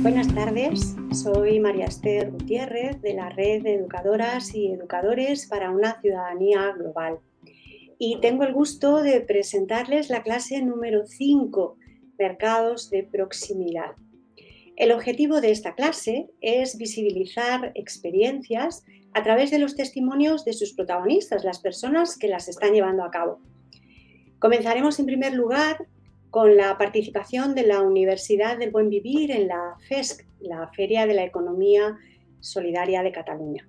Buenas tardes, soy María Esther Gutiérrez de la Red de Educadoras y Educadores para una Ciudadanía Global. Y tengo el gusto de presentarles la clase número 5, Mercados de Proximidad. El objetivo de esta clase es visibilizar experiencias a través de los testimonios de sus protagonistas, las personas que las están llevando a cabo. Comenzaremos en primer lugar con la participación de la Universidad del Buen Vivir en la FESC, la Feria de la Economía Solidaria de Cataluña.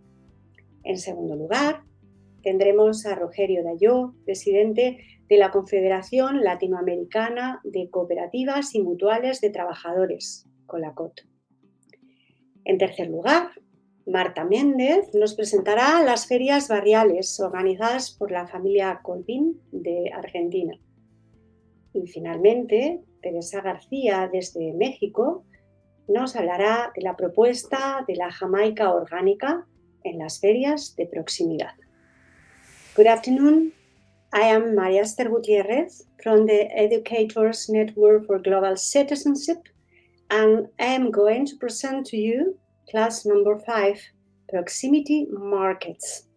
En segundo lugar, tendremos a Rogerio Dayó, presidente de la Confederación Latinoamericana de Cooperativas y Mutuales de Trabajadores, COLACOT. En tercer lugar, Marta Méndez nos presentará las ferias barriales organizadas por la familia Colvin de Argentina. Y finalmente, Teresa García desde México nos hablará de la propuesta de la Jamaica orgánica en las ferias de proximidad. Good afternoon. I am María Esther Gutiérrez from the Educators Network for Global Citizenship and I am going to present to you class number five, Proximity Markets.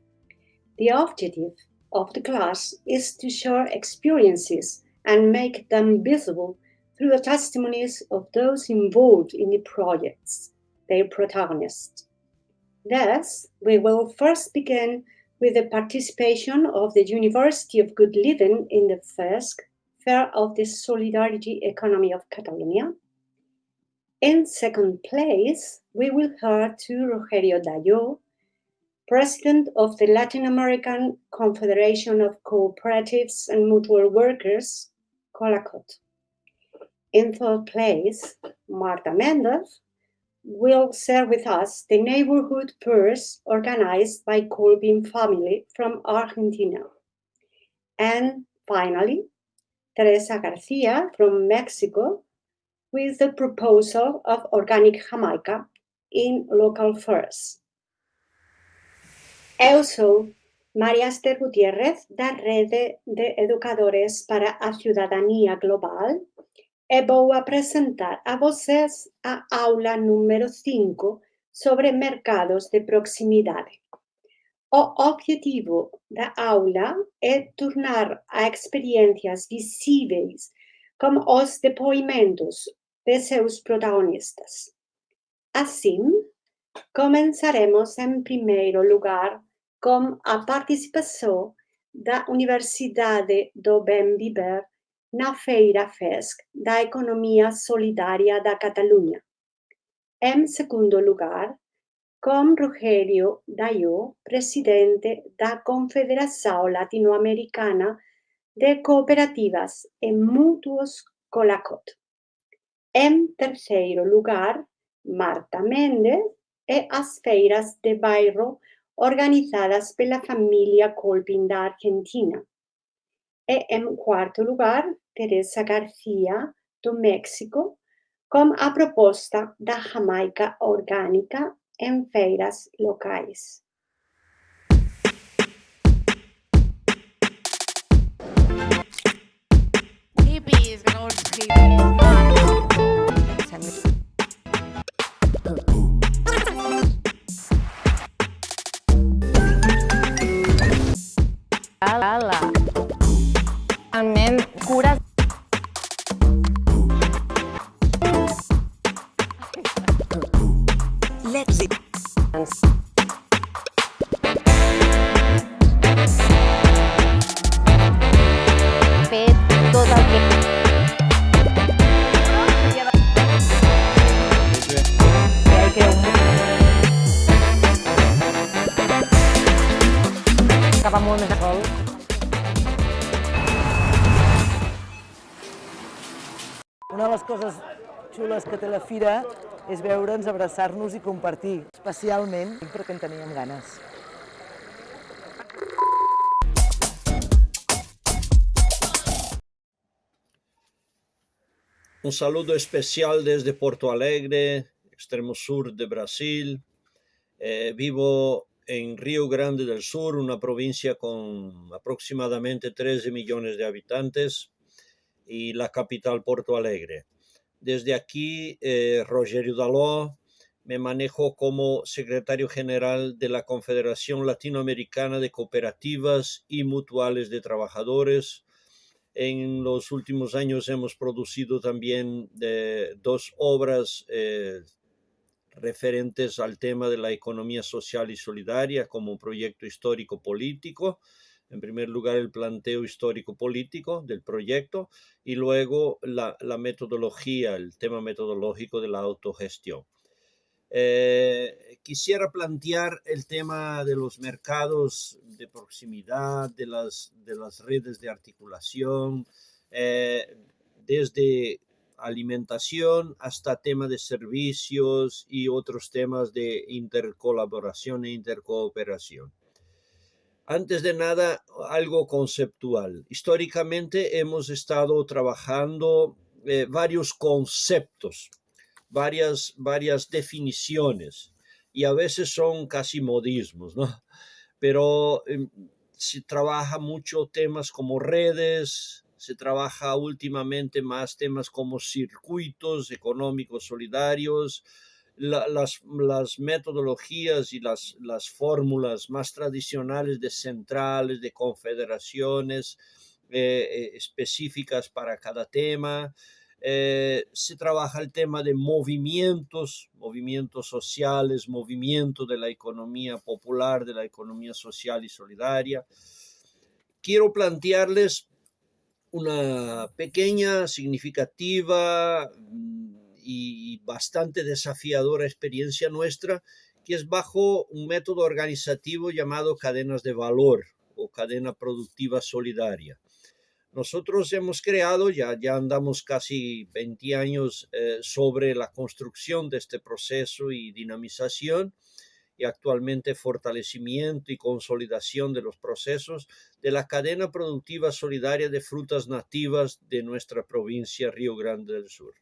The objective of the class is to share experiences and make them visible through the testimonies of those involved in the projects, their protagonists. Thus, we will first begin with the participation of the University of Good Living in the FESC, Fair of the Solidarity Economy of Catalonia, in second place, we will hear to Rogerio Dayo, President of the Latin American Confederation of Cooperatives and Mutual Workers, COLACOT. In third place, Marta Mendez will share with us the neighborhood purse organized by Colbin family from Argentina. And finally, Teresa Garcia from Mexico with the proposal of organic Jamaica in local fairs. Eu sou María Esther Gutiérrez, da Rede de Educadores para a Cidadania Global, e vou apresentar a vocês a aula número 5 sobre mercados de proximidade. O objetivo da aula é tornar a experiências visíveis como os depoimentos de seus protagonistas. Assim, começaremos em primeiro lugar com a participação da Universidade do Bem Viver na Feira FESC da Economia Solidária da Catalunha. Em segundo lugar, com Rogério Dayo, presidente da Confederação Latino-Americana de Cooperativas e Mútuos Colacot. En terceiro lugar, Marta Méndez e as feiras de bairro organizadas pela família Colpin da Argentina. E em quarto lugar, Teresa Garcia, do México, com a proposta da Jamaica orgânica em feiras. Hippies, Ala. la. Amb cures les coses xules que té la fira és veure'ns, abraçar-nos i compartir, especialment perquè en teníem ganes. Un saludo especial desde Porto Alegre, extremo sur de Brasil. Eh, vivo en Río Grande del Sur, una provincia con aproximadamente 13 millones de habitantes y la capital Porto Alegre. Desde aquí, eh, Rogério Daló, me manejo como secretario general de la Confederación Latinoamericana de Cooperativas y Mutuales de Trabajadores. En los últimos años hemos producido también eh, dos obras eh, referentes al tema de la economía social y solidaria como proyecto histórico político. En primer lugar, el planteo histórico-político del proyecto y luego la, metodología, el tema metodológico de la autogestión. Eh, quisiera plantear el tema de los mercados de proximidad, de las, de las redes de articulación, eh, desde alimentación hasta tema de servicios y otros temas de intercolaboración e intercooperación. Antes de nada, algo conceptual. Históricamente hemos estado trabajando eh, varios conceptos varias, varias definiciones y a veces son casi modismos, ¿no? Pero eh, se trabaja mucho temas como redes, se trabaja últimamente más temas como circuitos económicos solidarios, la, las, las, metodologías y las, las fórmulas más tradicionales de centrales, de confederaciones eh, eh específicas para cada tema. Eh, se trabaja el tema de movimientos, movimientos sociales, movimiento de la economía popular, de la economía social y solidaria. Quiero plantearles una pequeña, significativa y bastante desafiadora experiencia nuestra, que es bajo un método organizativo llamado cadenas de valor o cadena productiva solidaria. Nosotros hemos creado, ya, ya andamos casi 20 años eh, sobre la construcción de este proceso y dinamización y actualmente fortalecimiento y consolidación de los procesos de la cadena productiva solidaria de frutas nativas de nuestra provincia Río Grande del Sur.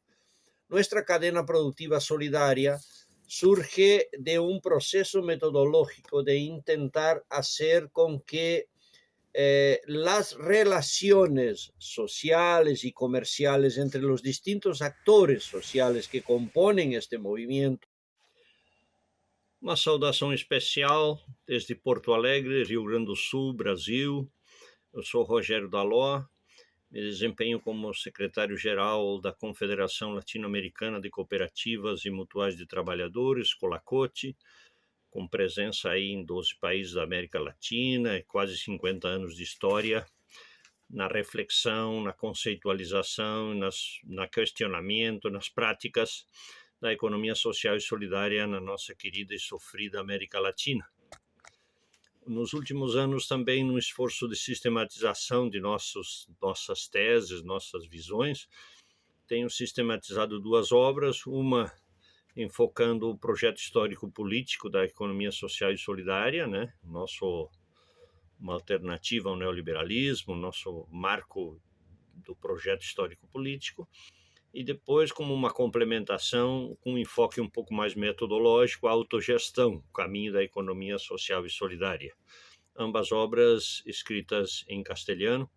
Nuestra cadena productiva solidaria surge de un proceso metodológico de intentar hacer con que eh, las relaciones sociales y comerciales entre los distintos actores sociales que componen este movimiento. Uma saudação especial desde Porto Alegre, Rio Grande do Sul, Brasil. Eu sou Rogério Daló, me desempenho como secretário-geral da Confederação Latino-Americana de Cooperativas e Mutuais de Trabalhadores, Colacote, com presença aí em 12 países da América Latina e quase 50 anos de história na reflexão, na conceitualização, nas, na questionamento, nas práticas da economia social e solidária na nossa querida e sofrida América Latina. Nos últimos anos, também, no esforço de sistematização de nossos, nossas teses, nossas visões, tenho sistematizado duas obras, uma enfocando o projeto histórico-político da economia social e solidária, né? Nosso uma alternativa ao neoliberalismo, nosso marco do projeto histórico-político, e depois, como uma complementação, com um enfoque um pouco mais metodológico, a autogestão, o caminho da economia social e solidária. Ambas obras escritas em castelhano,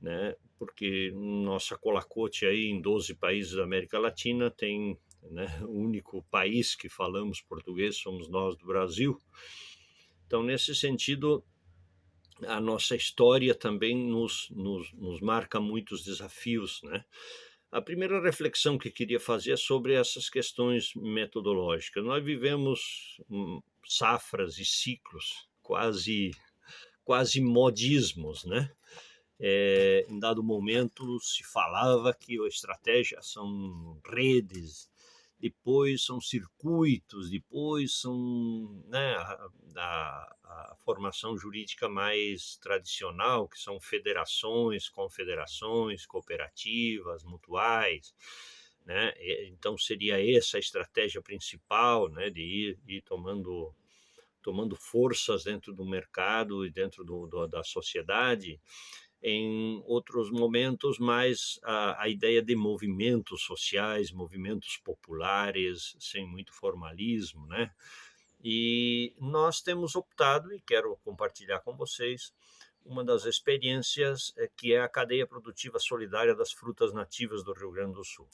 né, porque nossa colacote aí em 12 países da América Latina tem né? O único país que falamos português somos nós do Brasil. Então, nesse sentido, a nossa história também nos, nos, nos marca muitos desafios, né? A primeira reflexão que queria fazer é sobre essas questões metodológicas. Nós vivemos hum, safras e ciclos, quase, quase modismos, né? É, em dado momento se falava que a estratégia são redes, depois são circuitos, depois são né, a, a, a, formação jurídica mais tradicional, que são federações, confederações, cooperativas, mutuais. Né? Então seria essa a estratégia principal, né, de ir, ir tomando tomando forças dentro do mercado e dentro do, do, da sociedade em outros momentos mais a, a, ideia de movimentos sociais, movimentos populares, sem muito formalismo, né? E nós temos optado, e quero compartilhar com vocês, uma das experiências é, que é a cadeia produtiva solidária das frutas nativas do Rio Grande do Sul,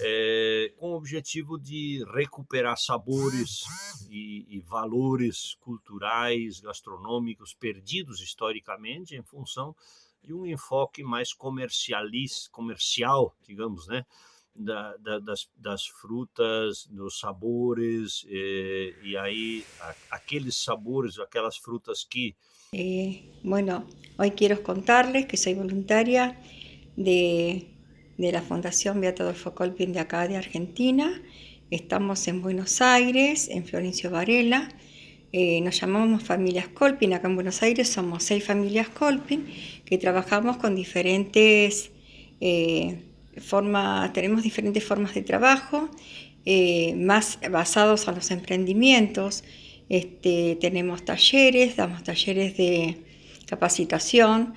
é, com o objetivo de recuperar sabores e, e, valores culturais, gastronômicos perdidos historicamente em função de um enfoque mais comercialista, comercial, digamos, né? Da, da, das, das, frutas, dos sabores, e, e aí a, aqueles sabores, aquelas frutas que Eh, bueno, hoy quiero contarles que soy voluntaria de, la Fundación Beato Adolfo Colpin de acá de Argentina. Estamos en Buenos Aires, en Florencio Varela. Eh, nos llamamos Familias Colpin. Acá en Buenos Aires somos seis familias Colpin que trabajamos con diferentes eh, tenemos diferentes formas de trabajo, más basados en los emprendimientos. Este, tenemos talleres, damos talleres de capacitación.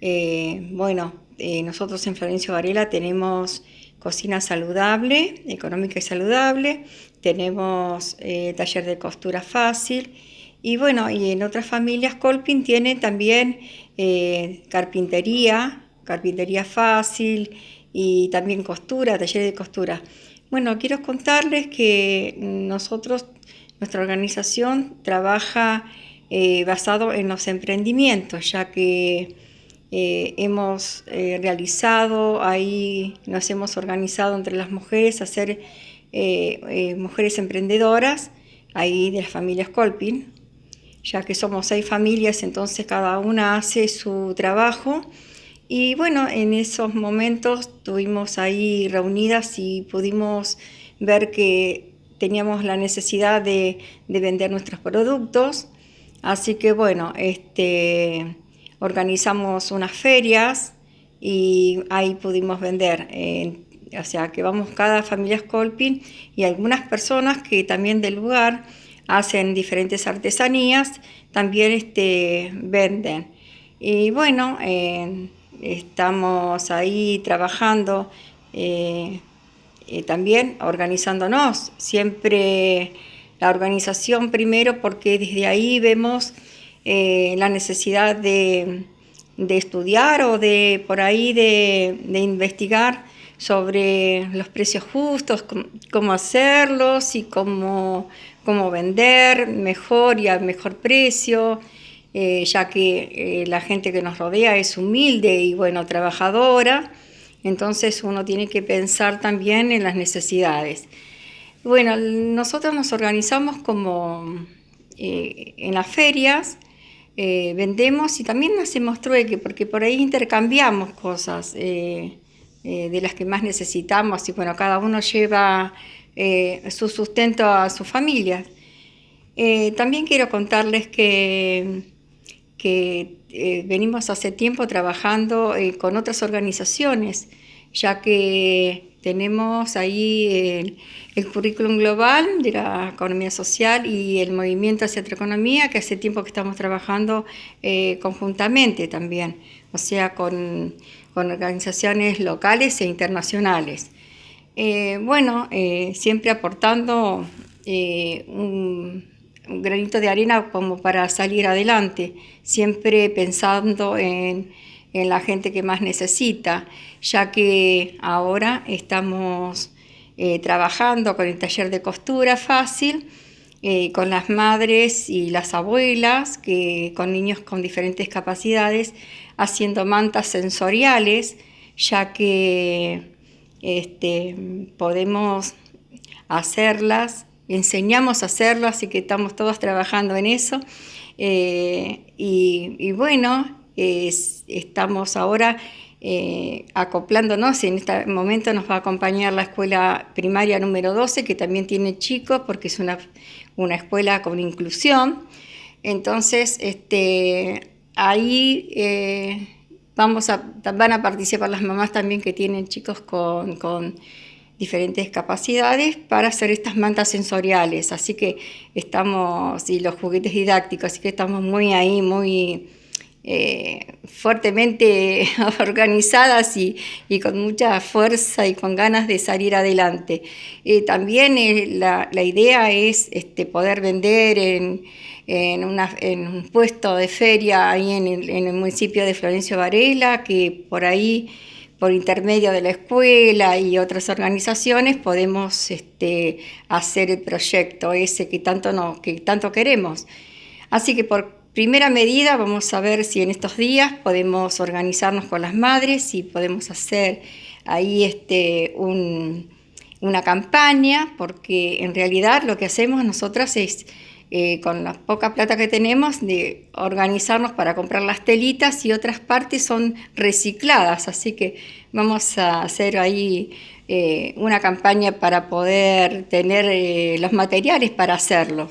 Eh, bueno, eh, nosotros en Florencio Varela tenemos cocina saludable, económica y saludable, tenemos eh, taller de costura fácil y bueno, y en otras familias Colpin tiene también carpintería, carpintería fácil y también costura, taller de costura. Bueno, quiero contarles que nosotros nuestra organización trabaja eh, basado en los emprendimientos, ya que eh, hemos eh, realizado, ahí nos hemos organizado entre las mujeres a ser mujeres emprendedoras, ahí de las familias Colpin, ya que somos seis familias, entonces cada una hace su trabajo. Y bueno, en esos momentos estuvimos ahí reunidas y pudimos ver que teníamos la necesidad de, vender nuestros productos, así que bueno, este, organizamos unas ferias y ahí pudimos vender. o sea, que vamos cada familia Scolpin y algunas personas que también del lugar hacen diferentes artesanías, también este, venden. Y bueno, eh, estamos ahí trabajando eh, eh, también organizándonos, siempre la organización primero porque desde ahí vemos eh, la necesidad de, estudiar o de por ahí de, investigar sobre los precios justos, cómo hacerlos y cómo, cómo vender mejor y a mejor precio, eh, ya que la gente que nos rodea es humilde y bueno, trabajadora. Entonces uno tiene que pensar también en las necesidades. Bueno, nosotros nos organizamos como eh, en las ferias, eh, vendemos y también hacemos trueque, porque por ahí intercambiamos cosas eh, de las que más necesitamos y bueno, cada uno lleva su sustento a su familia. también quiero contarles que, que eh, venimos hace tiempo trabajando eh, con otras organizaciones, ya que tenemos ahí el, currículum global de la economía social y el movimiento hacia otra economía, que hace tiempo que estamos trabajando eh, conjuntamente también, o sea, con, organizaciones locales e internacionales. bueno, siempre aportando un granito de arena como para salir adelante, siempre pensando en, la gente que más necesita, ya que ahora estamos eh, trabajando con el taller de costura fácil, eh, con las madres y las abuelas, que, con niños con diferentes capacidades, haciendo mantas sensoriales, ya que este, podemos hacerlas enseñamos a hacerlo, así que estamos todos trabajando en eso. Eh, y, bueno, estamos ahora eh, acoplándonos, en este momento nos va a acompañar la escuela primaria número 12, que también tiene chicos, porque es una, una escuela con inclusión. Entonces, este, ahí eh, vamos van a participar las mamás también que tienen chicos con diferentes capacidades para hacer estas mantas sensoriales. Así que estamos, y los juguetes didácticos, así que estamos muy ahí, muy eh, fuertemente organizadas y, con mucha fuerza y con ganas de salir adelante. Eh, también la, idea es este, poder vender en, un puesto de feria ahí en el, municipio de Florencio Varela, que por ahí por intermedio de la escuela y otras organizaciones podemos este, hacer el proyecto ese que tanto, que tanto queremos. Así que por primera medida vamos a ver si en estos días podemos organizarnos con las madres, y podemos hacer ahí este, una campaña, porque en realidad lo que hacemos nosotras es, eh, con la poca plata que tenemos, de organizarnos para comprar las telitas y otras partes son recicladas, así que vamos a hacer ahí eh, una campaña para poder tener eh, los materiales para hacerlo.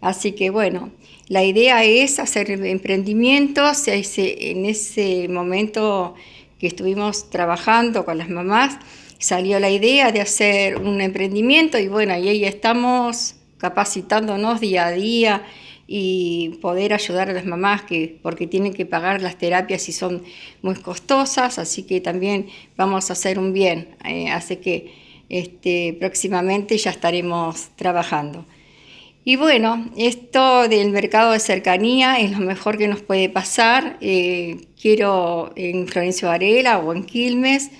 Así que bueno, la idea es hacer emprendimientos. En ese momento que estuvimos trabajando con las mamás, salió la idea de hacer un emprendimiento y bueno, y ahí estamos capacitándonos día a día y poder ayudar a las mamás que, porque tienen que pagar las terapias y son muy costosas, así que también vamos a hacer un bien. Eh, así que este, próximamente ya estaremos trabajando. Y bueno, esto del mercado de cercanía es lo mejor que nos puede pasar. Eh, quiero en Florencio Varela o en Quilmes,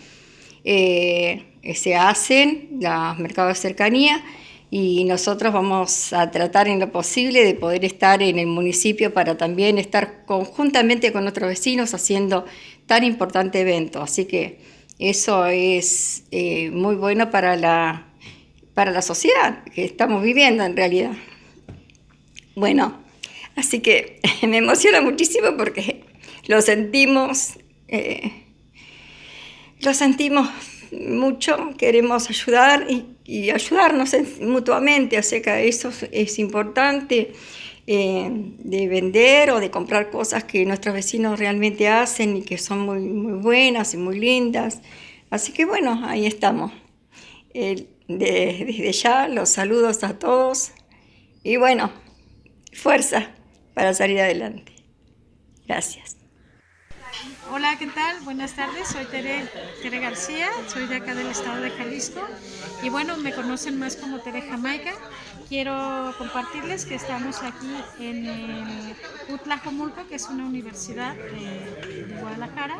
eh, se hacen los mercados de cercanía y nosotros vamos a tratar en lo posible de poder estar en el municipio para también estar conjuntamente con otros vecinos haciendo tan importante evento. Así que eso es eh, muy bueno para la, para la sociedad que estamos viviendo en realidad. Bueno, así que me emociona muchísimo porque lo sentimos, eh, lo sentimos mucho, queremos ayudar y, ayudarnos mutuamente, así que eso es importante. Eh, de vender o de comprar cosas que nuestros vecinos realmente hacen y que son muy, muy buenas y muy lindas. Así que bueno, ahí estamos. desde ya los saludos a todos y bueno, fuerza para salir adelante. Gracias. Hola, ¿qué tal? Buenas tardes, soy Tere, Tere, García, soy de acá del estado de Jalisco y bueno, me conocen más como Tere Jamaica. Quiero compartirles que estamos aquí en el Utlajomulco, que es una universidad de, Guadalajara.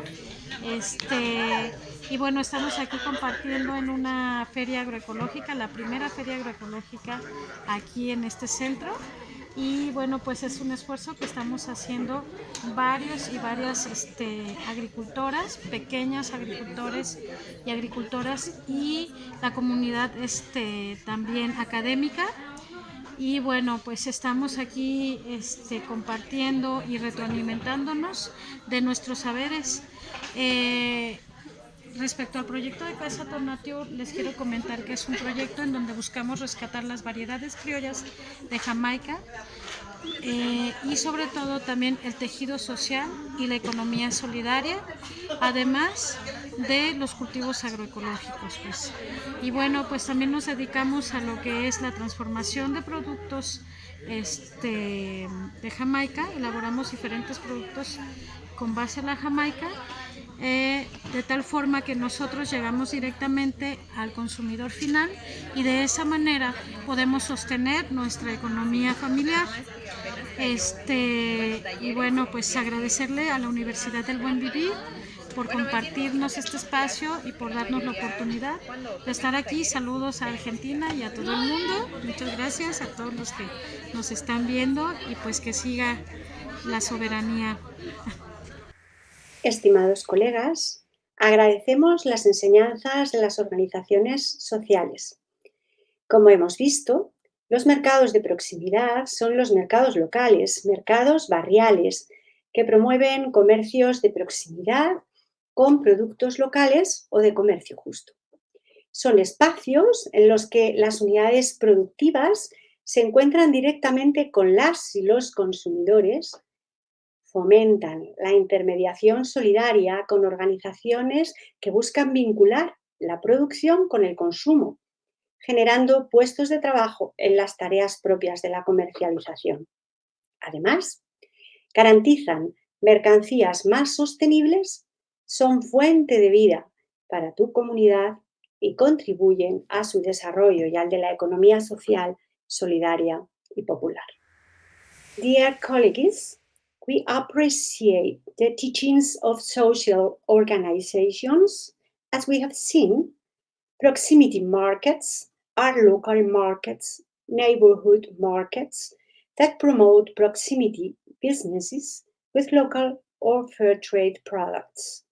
Este, y bueno, estamos aquí compartiendo en una feria agroecológica, la primera feria agroecológica aquí en este centro y bueno pues es un esfuerzo que estamos haciendo varios y varias este, agricultoras, pequeñas agricultores y agricultoras y la comunidad este, también académica y bueno pues estamos aquí este, compartiendo y retroalimentándonos de nuestros saberes. Eh, Respecto al proyecto de Casa Tornatio, les quiero comentar que es un proyecto en donde buscamos rescatar las variedades criollas de Jamaica eh, y sobre todo también el tejido social y la economía solidaria, además de los cultivos agroecológicos. Pues. Y bueno, pues también nos dedicamos a lo que es la transformación de productos este, de Jamaica, elaboramos diferentes productos con base en la Jamaica eh, de tal forma que nosotros llegamos directamente al consumidor final y de esa manera podemos sostener nuestra economía familiar. Este, y bueno, pues agradecerle a la Universidad del Buen Vivir por compartirnos este espacio y por darnos la oportunidad de estar aquí. Saludos a Argentina y a todo el mundo. Muchas gracias a todos los que nos están viendo y pues que siga la soberanía. Estimados colegas, agradecemos las enseñanzas de las organizaciones sociales. Como hemos visto, los mercados de proximidad son los mercados locales, mercados barriales, que promueven comercios de proximidad con productos locales o de comercio justo. Son espacios en los que las unidades productivas se encuentran directamente con las y los consumidores fomentan la intermediación solidaria con organizaciones que buscan vincular la producción con el consumo, generando puestos de trabajo en las tareas propias de la comercialización. Además, garantizan mercancías más sostenibles son fuente de vida para tu comunidad y contribuyen a su desarrollo y al de la economía social, solidaria y popular. Dear colleagues, we appreciate the teachings of social organizations. As we have seen, proximity markets are local markets, neighborhood markets that promote proximity businesses with local or fair trade products.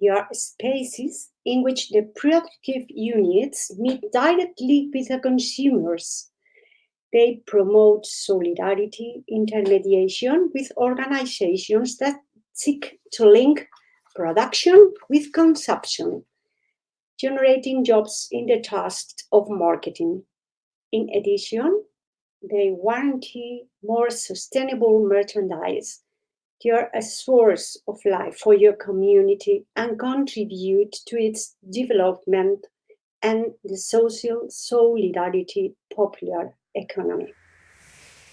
They are spaces in which the productive units meet directly with the consumers. They promote solidarity, intermediation with organizations that seek to link production with consumption, generating jobs in the task of marketing. In addition, they guarantee more sustainable merchandise They are a source of life for your community and contribute to its development and the social solidarity popular economy.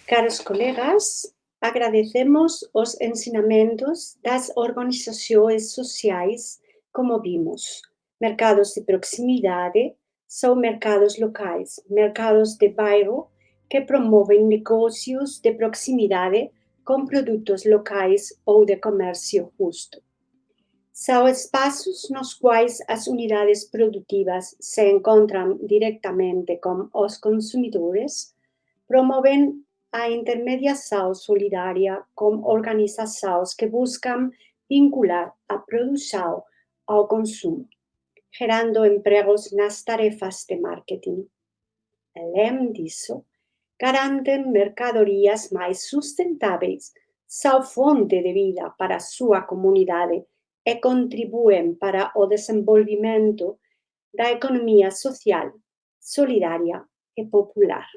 Caros colegas, agradecemos os ensinamentos das organizações sociais, como vimos. Mercados de proximidade são mercados locais, mercados de bairro que promovem negócios de proximidade com produtos locais ou de comércio justo. São espaços nos quais as unidades produtivas se encontram diretamente com os consumidores, promovem a intermediação solidária com organizações que buscam vincular a produção ao consumo, gerando empregos nas tarefas de marketing. Além disso, garanten mercadorias mais sustentáveis, são fonte de vida para sua comunidade e contribuem para o desenvolvimento da economia social, solidária e popular.